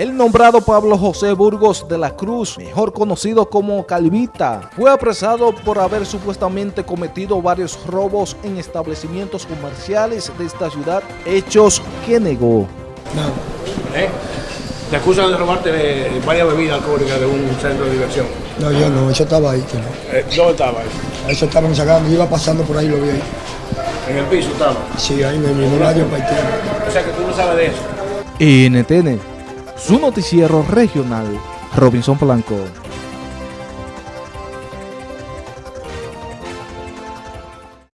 El nombrado Pablo José Burgos de la Cruz, mejor conocido como Calvita, fue apresado por haber supuestamente cometido varios robos en establecimientos comerciales de esta ciudad, hechos que negó. No. ¿Eh? Te acusan de robarte eh, varias bebidas alcohólicas de un centro de diversión. No, yo no, eso estaba ahí. Eh, ¿Dónde estaba eso? Eso estaban sacando, yo iba pasando por ahí lo vi ahí. ¿En el piso estaba? Sí, ahí en el radio O sea que tú no sabes de eso. NTN, su noticiero regional, Robinson Blanco.